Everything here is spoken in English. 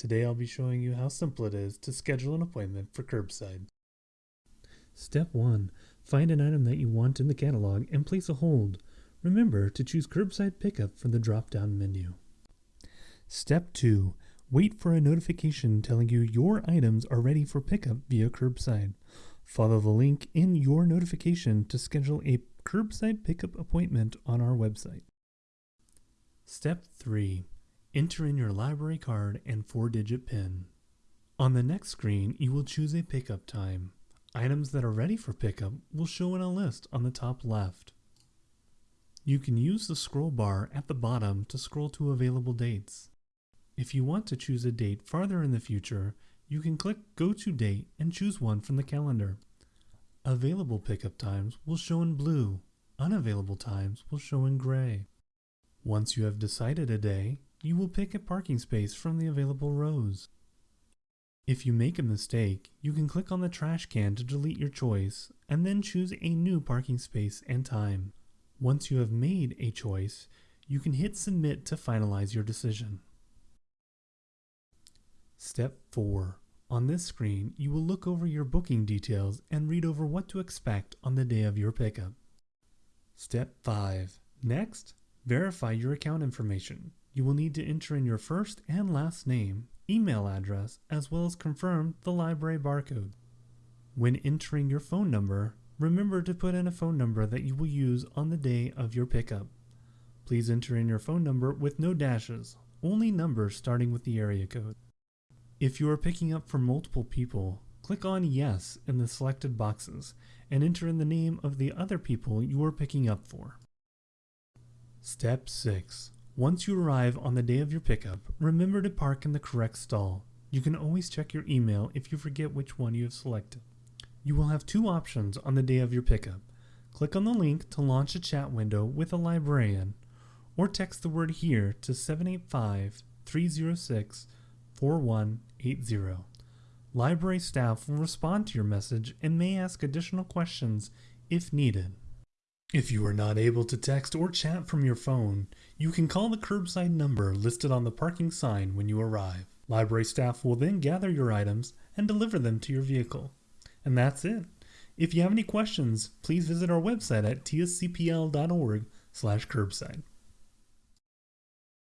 Today I'll be showing you how simple it is to schedule an appointment for curbside. Step 1. Find an item that you want in the catalog and place a hold. Remember to choose curbside pickup from the drop-down menu. Step 2. Wait for a notification telling you your items are ready for pickup via curbside. Follow the link in your notification to schedule a curbside pickup appointment on our website. Step 3. Enter in your library card and four-digit PIN. On the next screen, you will choose a pickup time. Items that are ready for pickup will show in a list on the top left. You can use the scroll bar at the bottom to scroll to available dates. If you want to choose a date farther in the future, you can click Go to Date and choose one from the calendar. Available pickup times will show in blue. Unavailable times will show in gray. Once you have decided a day, you will pick a parking space from the available rows. If you make a mistake, you can click on the trash can to delete your choice and then choose a new parking space and time. Once you have made a choice, you can hit submit to finalize your decision. Step 4. On this screen, you will look over your booking details and read over what to expect on the day of your pickup. Step 5. Next, verify your account information. You will need to enter in your first and last name, email address, as well as confirm the library barcode. When entering your phone number, remember to put in a phone number that you will use on the day of your pickup. Please enter in your phone number with no dashes, only numbers starting with the area code. If you are picking up for multiple people, click on Yes in the selected boxes and enter in the name of the other people you are picking up for. Step 6. Once you arrive on the day of your pickup, remember to park in the correct stall. You can always check your email if you forget which one you have selected. You will have two options on the day of your pickup. Click on the link to launch a chat window with a librarian, or text the word HERE to 785 306 4180. Library staff will respond to your message and may ask additional questions if needed. If you are not able to text or chat from your phone, you can call the curbside number listed on the parking sign when you arrive. Library staff will then gather your items and deliver them to your vehicle. And that's it. If you have any questions, please visit our website at tscpl.org/curbside.